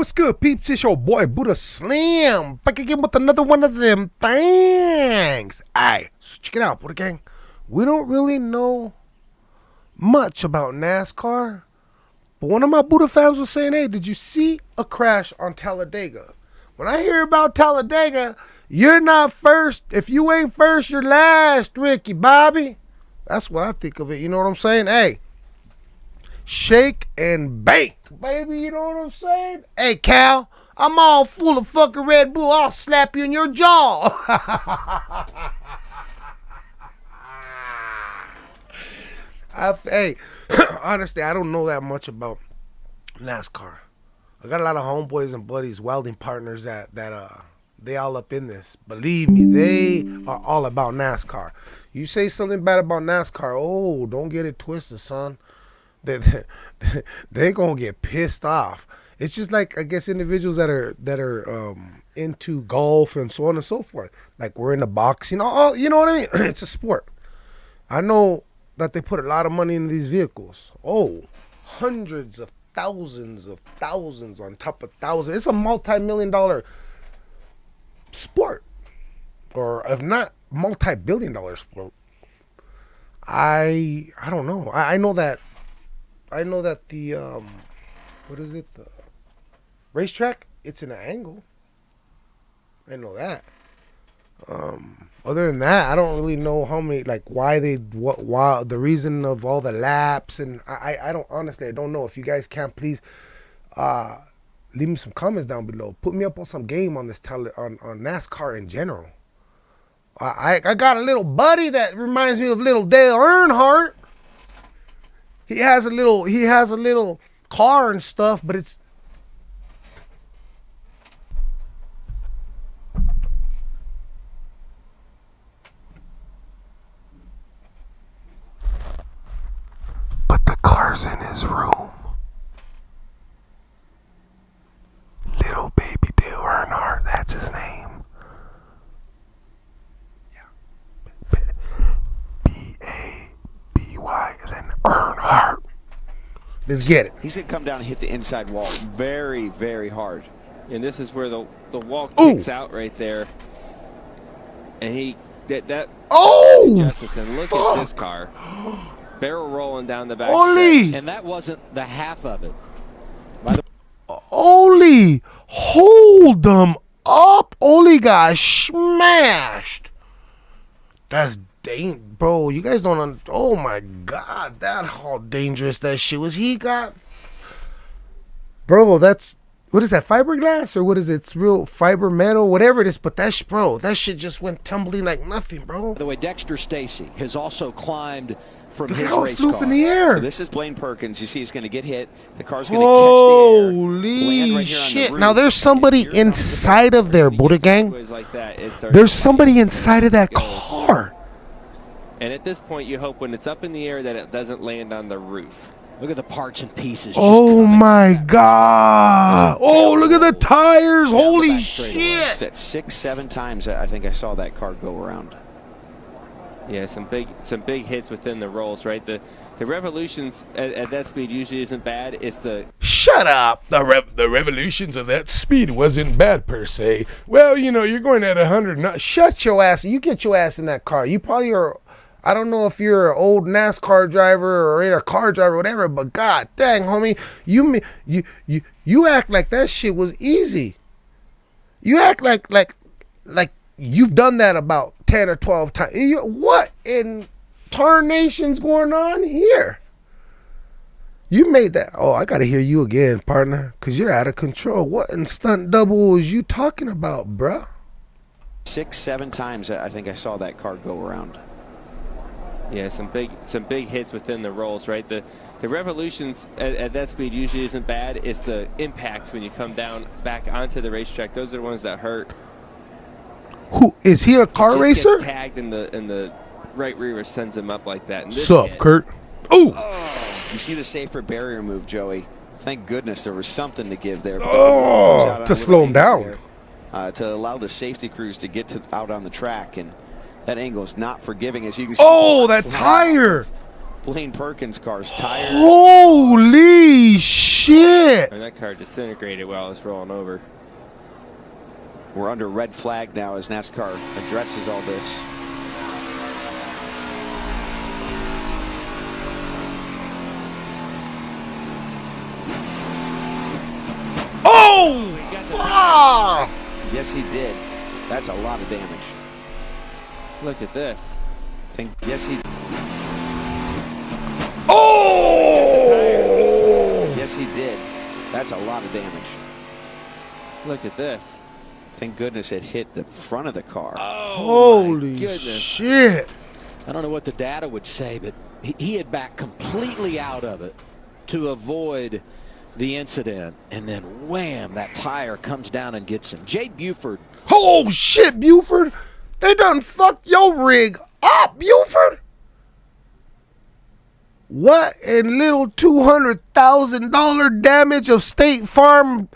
What's good, peeps? It's your boy Buddha Slam back again with another one of them things. Aye, so check it out, Buddha Gang. We don't really know much about NASCAR, but one of my Buddha fans was saying, "Hey, did you see a crash on Talladega?" When I hear about Talladega, you're not first. If you ain't first, you're last, Ricky Bobby. That's what I think of it. You know what I'm saying? Hey, shake and bake, baby. You know what I'm saying? Hey, Cal, I'm all full of fucking Red Bull. I'll slap you in your jaw. I, hey, honestly, I don't know that much about NASCAR. I got a lot of homeboys and buddies, welding partners that that uh they all up in this. Believe me, they are all about NASCAR. You say something bad about NASCAR, oh, don't get it twisted, son. They they gonna get pissed off. It's just like I guess individuals that are that are um, into golf and so on and so forth. Like we're into boxing, all you know what I mean. it's a sport. I know that they put a lot of money into these vehicles. Oh, hundreds of thousands of thousands on top of thousands. It's a multi-million dollar sport, or if not multi-billion dollar sport. I I don't know. I, I know that I know that the um, what is it? The racetrack. It's an angle. I know that. Um, other than that, I don't really know how many, like, why they, what, why the reason of all the laps, and I, I don't honestly, I don't know. If you guys can, please, uh, leave me some comments down below. Put me up on some game on this tele, on on NASCAR in general. I I got a little buddy that reminds me of little Dale Earnhardt. He has a little, he has a little car and stuff, but it's But the car's in his room. Little baby Dale Earnhardt, that's his name. Yeah. B A B Y, and then Earnhardt. Let's get it. He's going to come down and hit the inside wall very, very hard. And this is where the the wall Ooh. kicks out right there. And he that that Oh! Jefferson, look at this car. Barrel rolling down the back. Holy! And that wasn't the half of it. Holy! Hold them up! Only got smashed. That's dang, bro. You guys don't. Un- oh my god, that how dangerous that shit was. He got, bro. That's what is that? Fiberglass or what is it? It's real fiber metal, whatever it is. But that's bro. That shit just went tumbling like nothing, bro. By the way, Dexter Stacy has also climbed from Look his at how it race car. in the So air. this is Blaine Perkins. You see he's going to get hit. The car's going to catch the air. Holy right here on the shit! Now there's somebody inside of there, Buddha gang. Like that, There's somebody inside of that go. car. And at this point, you hope when it's up in the air that it doesn't land on the roof. Look at the parts and pieces. Oh my back. god! Oh, look at the tires! Holy shit! It's at six, seven times I think I saw that car go around. Yeah, some big some big hits within the rolls, right? The the revolutions at, at that speed usually isn't bad. It's the Shut up! The rev- the revolutions of that speed wasn't bad per se. Well, you know, you're going at a hundred. Not- Shut your ass! You get your ass in that car. You probably are. I don't know if you're an old NASCAR driver or a car driver, or whatever. But god dang, homie, you you you you act like that shit was easy. You act like like like you've done that about ten or twelve times. You, what in tarnation's going on here? You made that. Oh, I gotta hear you again, partner, cause you're out of control. What in stunt double was you talking about, bruh? Six, seven times I think I saw that car go around. Yeah some big some big hits within the rolls, right? The the revolutions at, at that speed usually isn't bad. It's the impacts when you come down back onto the racetrack. Those are the ones that hurt. Who is he? A car Just racer? Gets tagged in the and the right rear sends him up like that. And this Sup, hit- Kurt? Ooh, You see the safer barrier move, Joey. Thank goodness there was something to give there. Oh, Comes out on to slow him down. there, Uh, to allow the safety crews to get to, out on the track. And that angle is not forgiving, as you can see. oh, that tire! Blaine Perkins' car's tires. Holy shit! And that car disintegrated while it was rolling over. We're under red flag now as NASCAR addresses all this. Oh! Fuck! Yes, he did. That's a lot of damage. Look at this. Think, yes, he. Oh! Yes, he did. That's a lot of damage. Look at this. Thank goodness it hit the front of the car. Oh, Holy goodness. shit! I don't know what the data would say, but he, he had backed completely out of it to avoid the incident. And then wham, that tire comes down and gets him. Jay Buford Oh shit, Buford! They done fucked your rig up, Buford! What in little two hundred thousand dollar damage of State Farm?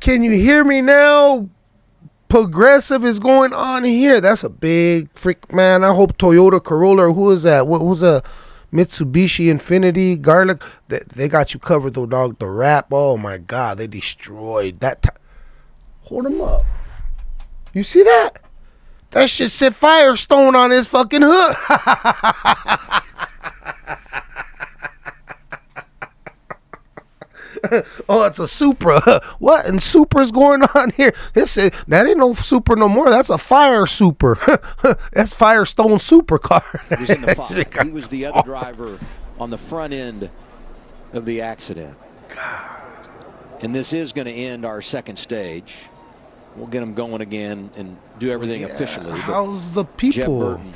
Can you hear me now? Progressive is going on here. That's a big freak, man. I hope Toyota Corolla or who is that? What was a Mitsubishi Infinity Garlic? They, they got you covered though, dog. The wrap. Oh my god, they destroyed that. T- Hold him up. You see that? That shit said Firestone on his fucking hood. oh, it's a Supra. what in Supra's going on here? This is, that ain't no Supra no more. That's a Fire Super. That's Firestone Supercar. was in the he was the other driver on the front end of the accident. And this is going to end our second stage. We'll get them going again and do everything officially. but How's the people? Jeb? Burton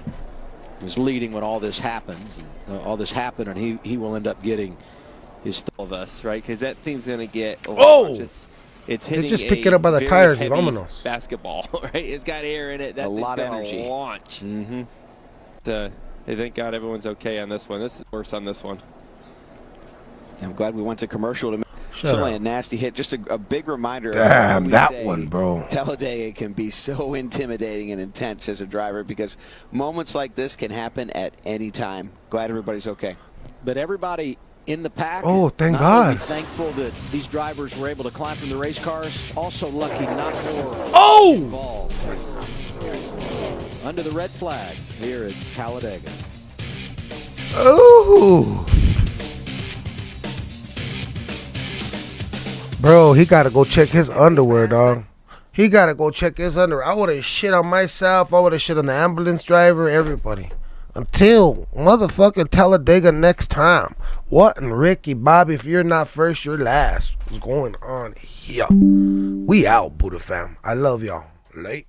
was leading when all this happens. Uh, all this happened, and he, he will end up getting his. Th- All of us, right? Because that thing's going to get. Oh! It's, it's hitting just a pick it up by the tires, heavy vámonos. Basketball, right? It's got air in it. That A lot of energy. Launch. Mm-hmm. Uh, hey, thank God everyone's okay on this one. This is worse on this one. I'm glad we went to commercial to. Shut Certainly up. a nasty hit. Just a, a big reminder. Damn, why we that say one, bro. Talladega can be so intimidating and intense as a driver because moments like this can happen at any time. Glad everybody's okay. but everybody in the pack. Oh, thank not only God. Thankful that these drivers were able to climb from the race cars. Also lucky not more Oh! involved. Under the red flag here at Talladega. Ooh. Bro, he gotta go check his underwear, dog. He gotta go check his underwear. I would have shit on myself. I would have shit on the ambulance driver, everybody. Until motherfucking Talladega next time. What and Ricky, Bobby, if you're not first, you're last. What's going on here? We out, Buddha fam. I love y'all. Late.